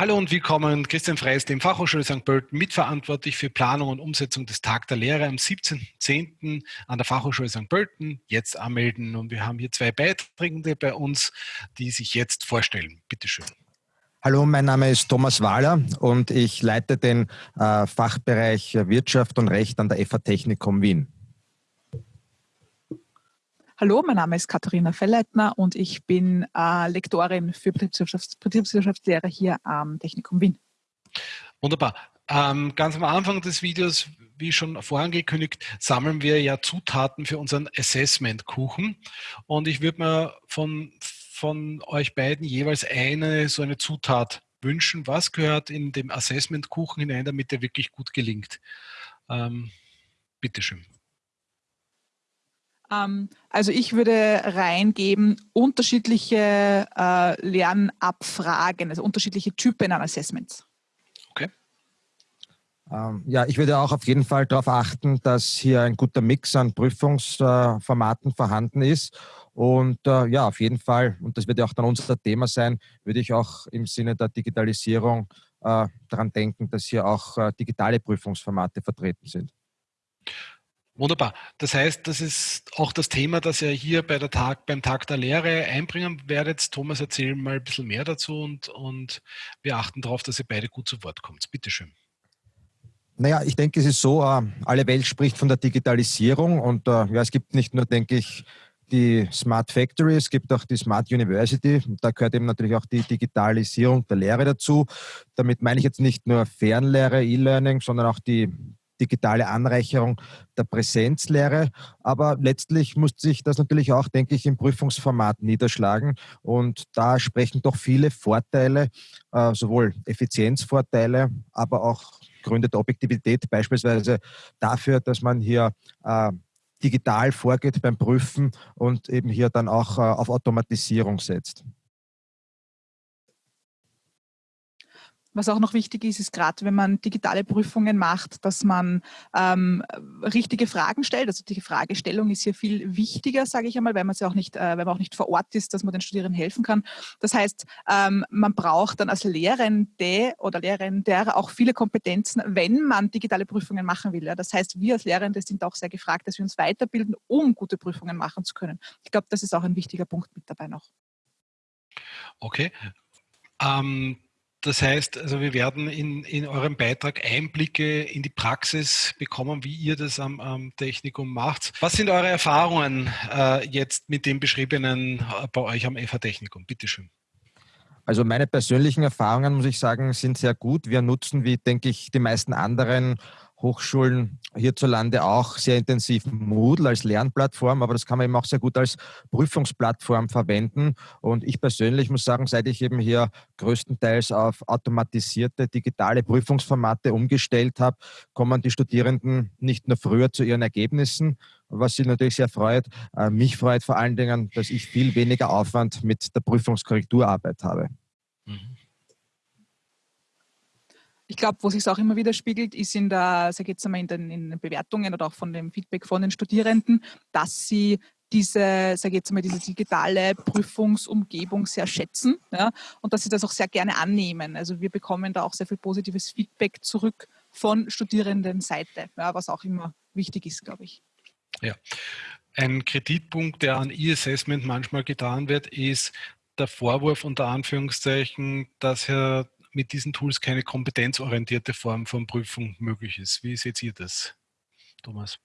Hallo und willkommen, Christian Freis, dem Fachhochschule St. Pölten, mitverantwortlich für Planung und Umsetzung des Tag der Lehre am 17.10. an der Fachhochschule St. Pölten. Jetzt anmelden und wir haben hier zwei Beiträge bei uns, die sich jetzt vorstellen. Bitte schön. Hallo, mein Name ist Thomas Wahler und ich leite den äh, Fachbereich Wirtschaft und Recht an der FH Technikum Wien. Hallo, mein Name ist Katharina Fellleitner und ich bin äh, Lektorin für Betriebswirtschafts Betriebswirtschaftslehre hier am Technikum Wien. Wunderbar. Ähm, ganz am Anfang des Videos, wie schon vorangekündigt, sammeln wir ja Zutaten für unseren Assessment-Kuchen. Und ich würde mir von, von euch beiden jeweils eine so eine Zutat wünschen. Was gehört in dem Assessment-Kuchen hinein, damit der wirklich gut gelingt? Ähm, bitteschön. Ähm, also ich würde reingeben unterschiedliche äh, Lernabfragen, also unterschiedliche Typen an Assessments. Okay. Ähm, ja, ich würde auch auf jeden Fall darauf achten, dass hier ein guter Mix an Prüfungsformaten vorhanden ist. Und äh, ja, auf jeden Fall, und das wird ja auch dann unser Thema sein, würde ich auch im Sinne der Digitalisierung äh, daran denken, dass hier auch äh, digitale Prüfungsformate vertreten sind. Wunderbar. Das heißt, das ist auch das Thema, das ihr hier bei der Tag, beim Tag der Lehre einbringen werdet. Thomas, erzähl mal ein bisschen mehr dazu und, und wir achten darauf, dass ihr beide gut zu Wort kommt. Bitte schön. Naja, ich denke, es ist so, äh, alle Welt spricht von der Digitalisierung und äh, ja, es gibt nicht nur, denke ich, die Smart Factory, es gibt auch die Smart University. Da gehört eben natürlich auch die Digitalisierung der Lehre dazu. Damit meine ich jetzt nicht nur Fernlehre, E-Learning, sondern auch die digitale Anreicherung der Präsenzlehre. Aber letztlich muss sich das natürlich auch, denke ich, im Prüfungsformat niederschlagen. Und da sprechen doch viele Vorteile, äh, sowohl Effizienzvorteile, aber auch Gründe der Objektivität, beispielsweise dafür, dass man hier äh, digital vorgeht beim Prüfen und eben hier dann auch äh, auf Automatisierung setzt. Was auch noch wichtig ist, ist gerade, wenn man digitale Prüfungen macht, dass man ähm, richtige Fragen stellt. Also die Fragestellung ist hier viel wichtiger, sage ich einmal, weil man, auch nicht, äh, weil man auch nicht vor Ort ist, dass man den Studierenden helfen kann. Das heißt, ähm, man braucht dann als Lehrende oder Lehrender auch viele Kompetenzen, wenn man digitale Prüfungen machen will. Ja. Das heißt, wir als Lehrende sind auch sehr gefragt, dass wir uns weiterbilden, um gute Prüfungen machen zu können. Ich glaube, das ist auch ein wichtiger Punkt mit dabei noch. Okay. Ähm das heißt, also wir werden in, in eurem Beitrag Einblicke in die Praxis bekommen, wie ihr das am, am Technikum macht. Was sind eure Erfahrungen äh, jetzt mit dem Beschriebenen äh, bei euch am FH Technikum? Bitte schön. Also meine persönlichen Erfahrungen, muss ich sagen, sind sehr gut. Wir nutzen, wie denke ich, die meisten anderen Hochschulen hierzulande auch sehr intensiv Moodle als Lernplattform, aber das kann man eben auch sehr gut als Prüfungsplattform verwenden. Und ich persönlich muss sagen, seit ich eben hier größtenteils auf automatisierte digitale Prüfungsformate umgestellt habe, kommen die Studierenden nicht nur früher zu ihren Ergebnissen, was sie natürlich sehr freut. Äh, mich freut vor allen Dingen, dass ich viel weniger Aufwand mit der Prüfungskorrekturarbeit habe. Mhm. Ich glaube, wo sich es auch immer wieder spiegelt, ist in der, sag jetzt einmal, in den, in den Bewertungen oder auch von dem Feedback von den Studierenden, dass sie diese, sage jetzt mal, diese digitale Prüfungsumgebung sehr schätzen ja, und dass sie das auch sehr gerne annehmen. Also wir bekommen da auch sehr viel positives Feedback zurück von Studierendenseite, ja, was auch immer wichtig ist, glaube ich. Ja, ein Kritikpunkt, der an E-Assessment manchmal getan wird, ist der Vorwurf unter Anführungszeichen, dass Herr mit diesen Tools keine kompetenzorientierte Form von Prüfung möglich ist. Wie seht ihr das, Thomas?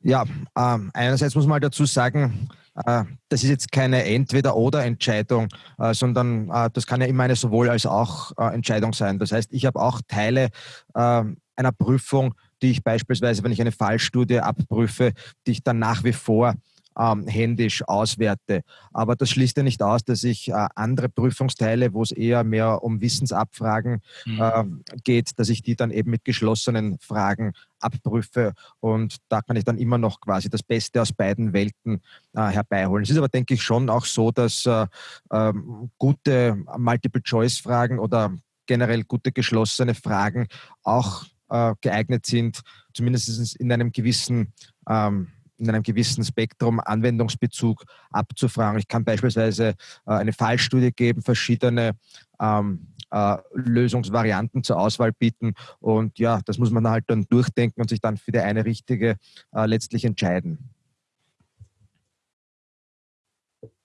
Ja, äh, einerseits muss man dazu sagen, äh, das ist jetzt keine Entweder-Oder-Entscheidung, äh, sondern äh, das kann ja immer eine sowohl als auch äh, Entscheidung sein. Das heißt, ich habe auch Teile ähm, einer Prüfung, die ich beispielsweise, wenn ich eine Fallstudie abprüfe, die ich dann nach wie vor ähm, händisch auswerte. Aber das schließt ja nicht aus, dass ich äh, andere Prüfungsteile, wo es eher mehr um Wissensabfragen mhm. äh, geht, dass ich die dann eben mit geschlossenen Fragen abprüfe und da kann ich dann immer noch quasi das Beste aus beiden Welten äh, herbeiholen. Es ist aber, denke ich, schon auch so, dass äh, ähm, gute Multiple-Choice-Fragen oder generell gute geschlossene Fragen auch äh, geeignet sind, zumindest in einem gewissen ähm, in einem gewissen Spektrum Anwendungsbezug abzufragen. Ich kann beispielsweise äh, eine Fallstudie geben, verschiedene ähm, äh, Lösungsvarianten zur Auswahl bieten. Und ja, das muss man halt dann durchdenken und sich dann für die eine richtige äh, letztlich entscheiden.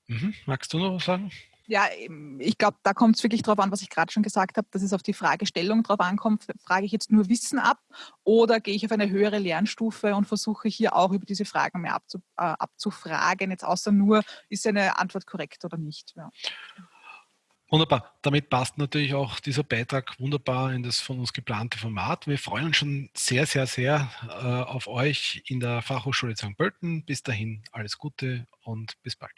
Mhm. Magst du noch was sagen? Ja, ich glaube, da kommt es wirklich darauf an, was ich gerade schon gesagt habe, dass es auf die Fragestellung drauf ankommt. Frage ich jetzt nur Wissen ab oder gehe ich auf eine höhere Lernstufe und versuche hier auch über diese Fragen mehr abzu, äh, abzufragen, jetzt außer nur, ist eine Antwort korrekt oder nicht. Ja. Wunderbar. Damit passt natürlich auch dieser Beitrag wunderbar in das von uns geplante Format. Wir freuen uns schon sehr, sehr, sehr äh, auf euch in der Fachhochschule St. Pölten. Bis dahin alles Gute und bis bald.